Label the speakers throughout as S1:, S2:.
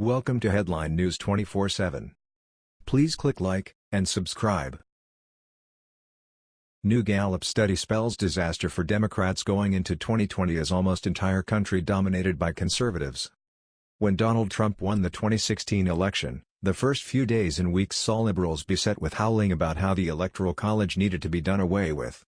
S1: Welcome to Headline News 24/7. Please click like and subscribe. New Gallup study spells disaster for Democrats going into 2020 as almost entire country dominated by conservatives. When Donald Trump won the 2016 election, the first few days and weeks saw liberals beset with howling about how the Electoral College needed to be done away with.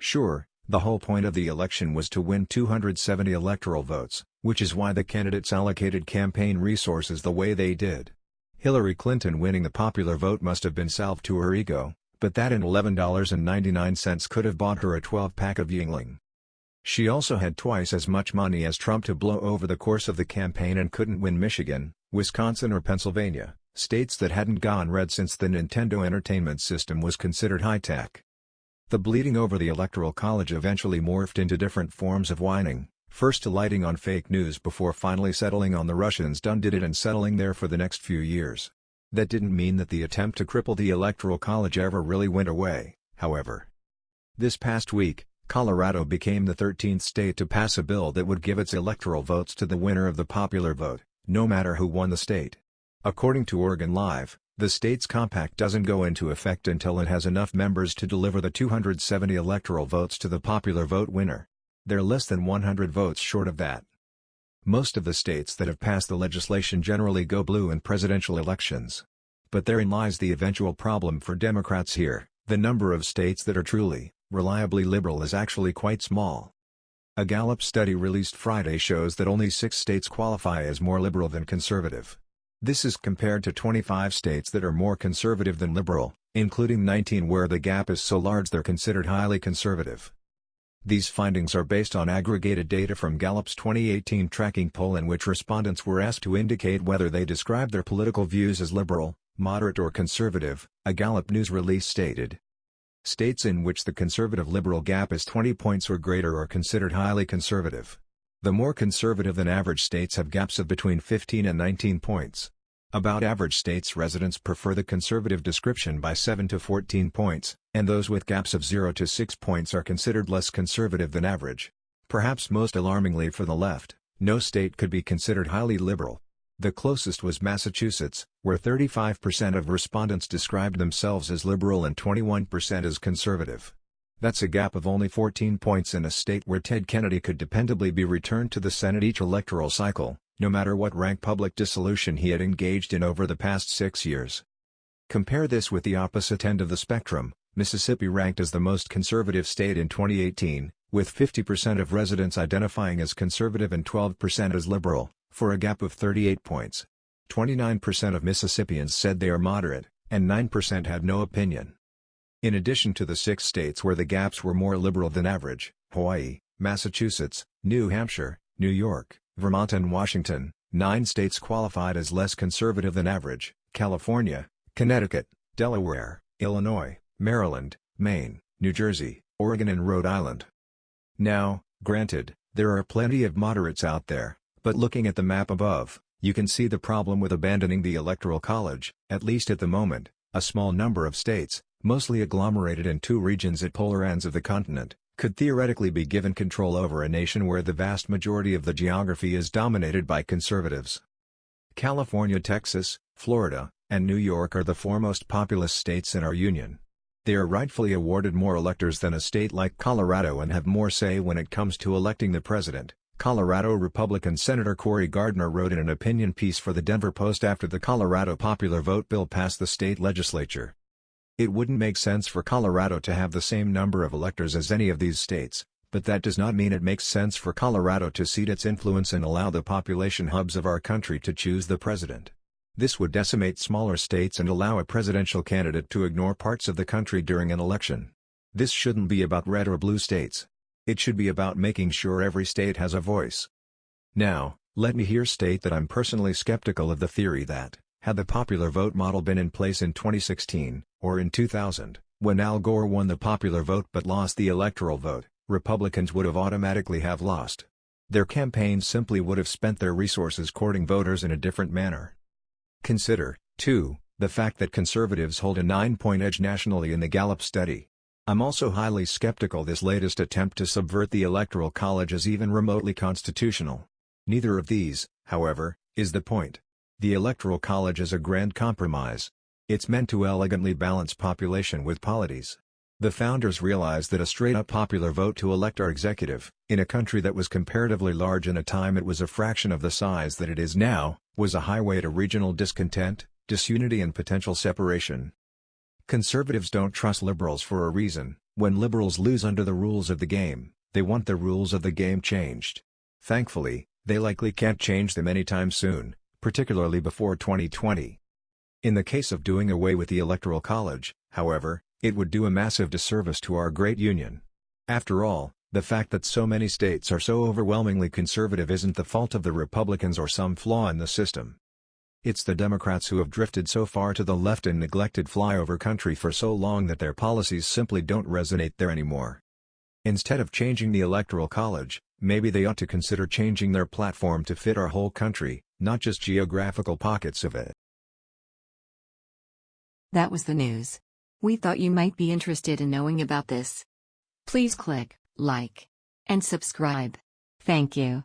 S1: Sure, the whole point of the election was to win 270 electoral votes, which is why the candidates allocated campaign resources the way they did. Hillary Clinton winning the popular vote must have been salve to her ego, but that and $11.99 could have bought her a 12-pack of Yuengling. She also had twice as much money as Trump to blow over the course of the campaign and couldn't win Michigan, Wisconsin or Pennsylvania, states that hadn't gone red since the Nintendo Entertainment System was considered high-tech. The bleeding over the Electoral College eventually morphed into different forms of whining, first alighting on fake news before finally settling on the Russians done did it and settling there for the next few years. That didn't mean that the attempt to cripple the Electoral College ever really went away, however. This past week, Colorado became the 13th state to pass a bill that would give its electoral votes to the winner of the popular vote, no matter who won the state. According to Oregon Live, the state's compact doesn't go into effect until it has enough members to deliver the 270 electoral votes to the popular vote winner. They're less than 100 votes short of that. Most of the states that have passed the legislation generally go blue in presidential elections. But therein lies the eventual problem for Democrats here, the number of states that are truly, reliably liberal is actually quite small. A Gallup study released Friday shows that only six states qualify as more liberal than conservative. This is compared to 25 states that are more conservative than liberal, including 19 where the gap is so large they're considered highly conservative. These findings are based on aggregated data from Gallup's 2018 tracking poll in which respondents were asked to indicate whether they describe their political views as liberal, moderate or conservative, a Gallup news release stated. States in which the conservative-liberal gap is 20 points or greater are considered highly conservative. The more conservative than average states have gaps of between 15 and 19 points. About average states residents prefer the conservative description by 7 to 14 points, and those with gaps of 0 to 6 points are considered less conservative than average. Perhaps most alarmingly for the left, no state could be considered highly liberal. The closest was Massachusetts, where 35% of respondents described themselves as liberal and 21% as conservative. That's a gap of only 14 points in a state where Ted Kennedy could dependably be returned to the Senate each electoral cycle no matter what rank public dissolution he had engaged in over the past six years. Compare this with the opposite end of the spectrum, Mississippi ranked as the most conservative state in 2018, with 50% of residents identifying as conservative and 12% as liberal, for a gap of 38 points. 29% of Mississippians said they are moderate, and 9% had no opinion. In addition to the six states where the gaps were more liberal than average, Hawaii, Massachusetts, New Hampshire, New York, Vermont and Washington, nine states qualified as less conservative than average, California, Connecticut, Delaware, Illinois, Maryland, Maine, New Jersey, Oregon and Rhode Island. Now, granted, there are plenty of moderates out there, but looking at the map above, you can see the problem with abandoning the Electoral College, at least at the moment, a small number of states, mostly agglomerated in two regions at polar ends of the continent, could theoretically be given control over a nation where the vast majority of the geography is dominated by conservatives. California, Texas, Florida, and New York are the foremost populous states in our union. They are rightfully awarded more electors than a state like Colorado and have more say when it comes to electing the president. Colorado Republican Senator Cory Gardner wrote in an opinion piece for the Denver Post after the Colorado popular vote bill passed the state legislature. It wouldn't make sense for Colorado to have the same number of electors as any of these states, but that does not mean it makes sense for Colorado to cede its influence and allow the population hubs of our country to choose the president. This would decimate smaller states and allow a presidential candidate to ignore parts of the country during an election. This shouldn't be about red or blue states. It should be about making sure every state has a voice. Now, let me here state that I'm personally skeptical of the theory that, had the popular vote model been in place in 2016, or in 2000, when Al Gore won the popular vote but lost the electoral vote, Republicans would have automatically have lost. Their campaigns simply would have spent their resources courting voters in a different manner. Consider, too, the fact that conservatives hold a nine-point edge nationally in the Gallup study. I'm also highly skeptical this latest attempt to subvert the Electoral College is even remotely constitutional. Neither of these, however, is the point. The Electoral College is a grand compromise. It's meant to elegantly balance population with polities. The founders realized that a straight-up popular vote to elect our executive, in a country that was comparatively large in a time it was a fraction of the size that it is now, was a highway to regional discontent, disunity and potential separation. Conservatives don't trust liberals for a reason, when liberals lose under the rules of the game, they want the rules of the game changed. Thankfully, they likely can't change them anytime soon, particularly before 2020. In the case of doing away with the Electoral College, however, it would do a massive disservice to our great union. After all, the fact that so many states are so overwhelmingly conservative isn't the fault of the Republicans or some flaw in the system. It's the Democrats who have drifted so far to the left and neglected flyover country for so long that their policies simply don't resonate there anymore. Instead of changing the Electoral College, maybe they ought to consider changing their platform to fit our whole country, not just geographical pockets of it.
S2: That was the news. We thought you might be interested in knowing about this. Please click like and subscribe. Thank you.